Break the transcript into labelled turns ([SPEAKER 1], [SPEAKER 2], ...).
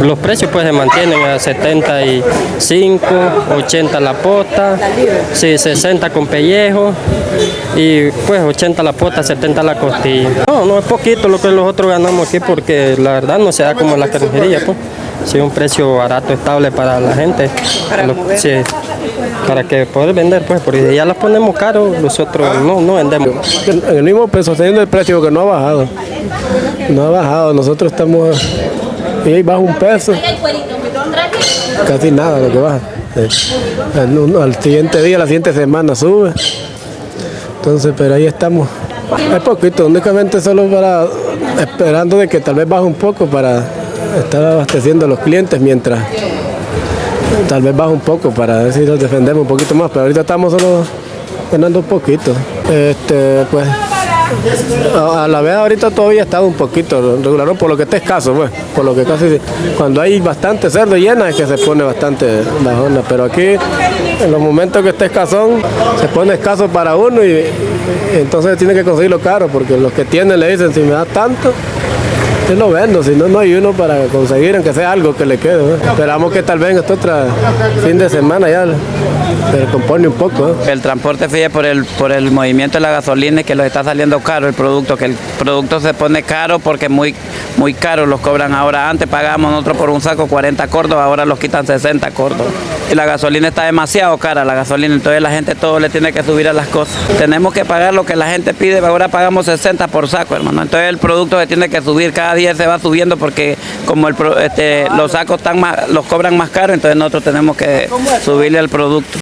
[SPEAKER 1] los precios pues se mantienen a 75, 80 la pota, sí, 60 con pellejo y pues 80 la pota, 70 la costilla. No, no es poquito lo que nosotros ganamos aquí porque la verdad no se da como en la carnicería, pues. Sí, un precio barato, estable para la gente.
[SPEAKER 2] Para
[SPEAKER 1] Lo-
[SPEAKER 2] mover.
[SPEAKER 1] sí, para que poder vender, pues, porque si ya las ponemos caro, nosotros no, no vendemos.
[SPEAKER 3] En el mismo peso, sosteniendo el precio que no ha bajado. No ha bajado, nosotros estamos y ahí baja un peso, casi nada lo que baja. Al, siguiente día, la siguiente semana sube. Entonces, pero ahí estamos. Es poquito, únicamente solo para esperando de que tal vez baje un poco para estar abasteciendo a los clientes mientras tal vez baje un poco para ver si nos defendemos un poquito más, pero ahorita estamos solo ganando un poquito. Este, pues, a la vez ahorita todavía está un poquito regular, por lo que está escaso, pues, por lo que casi, cuando hay bastante cerdo llena es que se pone bastante bajona, pero aquí en los momentos que está escasón se pone escaso para uno y, y entonces tiene que conseguirlo caro, porque los que tienen le dicen si me da tanto, yo lo vendo, si no, no hay uno para conseguir, aunque sea algo que le quede. ¿no? Esperamos que tal vez este otro fin de semana ya se compone un poco. ¿no?
[SPEAKER 4] El transporte fíjate por el por el movimiento de la gasolina y que los está saliendo caro el producto, que el producto se pone caro porque muy muy caro los cobran ahora. Antes pagábamos nosotros por un saco 40 córdobas, ahora los quitan 60 córdobas. Y la gasolina está demasiado cara, la gasolina, entonces la gente todo le tiene que subir a las cosas. Tenemos que pagar lo que la gente pide, ahora pagamos 60 por saco, hermano. Entonces el producto se tiene que subir, cada día se va subiendo porque como este, los sacos están los cobran más caro, entonces nosotros tenemos que subirle al producto.